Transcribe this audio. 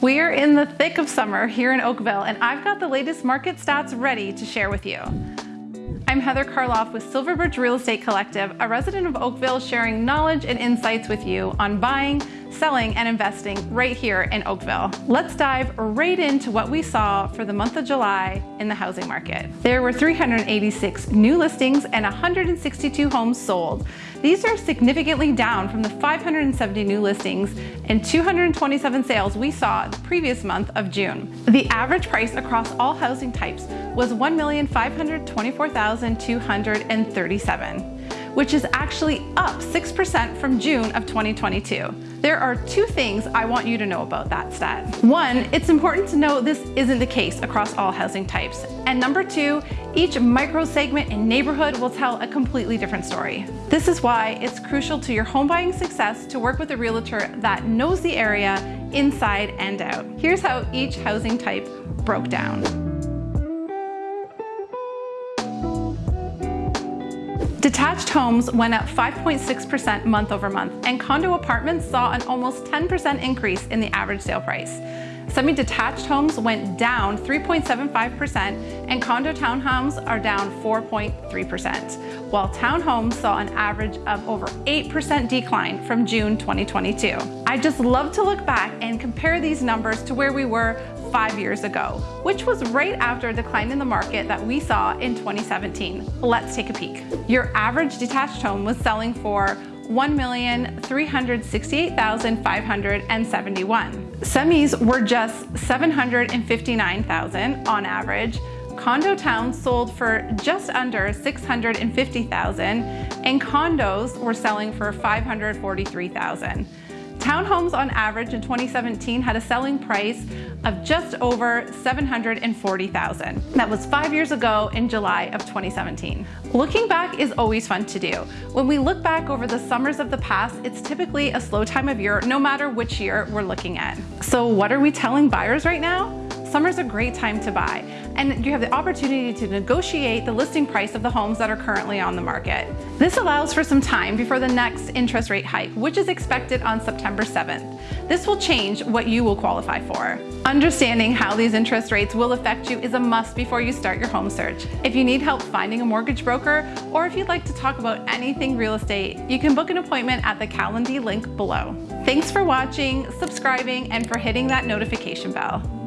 We are in the thick of summer here in Oakville, and I've got the latest market stats ready to share with you. I'm Heather Karloff with Silverbridge Real Estate Collective, a resident of Oakville sharing knowledge and insights with you on buying, selling, and investing right here in Oakville. Let's dive right into what we saw for the month of July in the housing market. There were 386 new listings and 162 homes sold. These are significantly down from the 570 new listings and 227 sales we saw the previous month of June. The average price across all housing types was 1,524,237 which is actually up 6% from June of 2022. There are two things I want you to know about that stat. One, it's important to know this isn't the case across all housing types. And number two, each micro segment and neighborhood will tell a completely different story. This is why it's crucial to your home buying success to work with a realtor that knows the area inside and out. Here's how each housing type broke down. Detached homes went up 5.6% month over month, and condo apartments saw an almost 10% increase in the average sale price. Semi-detached homes went down 3.75% and condo townhomes are down 4.3%, while townhomes saw an average of over 8% decline from June 2022. I just love to look back and compare these numbers to where we were five years ago, which was right after a decline in the market that we saw in 2017. Let's take a peek. Your average detached home was selling for 1,368,571. Semis were just 759,000 on average. Condo towns sold for just under 650,000 and condos were selling for 543,000. Townhomes on average in 2017 had a selling price of just over 740,000. That was five years ago in July of 2017. Looking back is always fun to do. When we look back over the summers of the past, it's typically a slow time of year, no matter which year we're looking at. So what are we telling buyers right now? Summer's a great time to buy, and you have the opportunity to negotiate the listing price of the homes that are currently on the market. This allows for some time before the next interest rate hike, which is expected on September 7th. This will change what you will qualify for. Understanding how these interest rates will affect you is a must before you start your home search. If you need help finding a mortgage broker, or if you'd like to talk about anything real estate, you can book an appointment at the Calendly link below. Thanks for watching, subscribing, and for hitting that notification bell.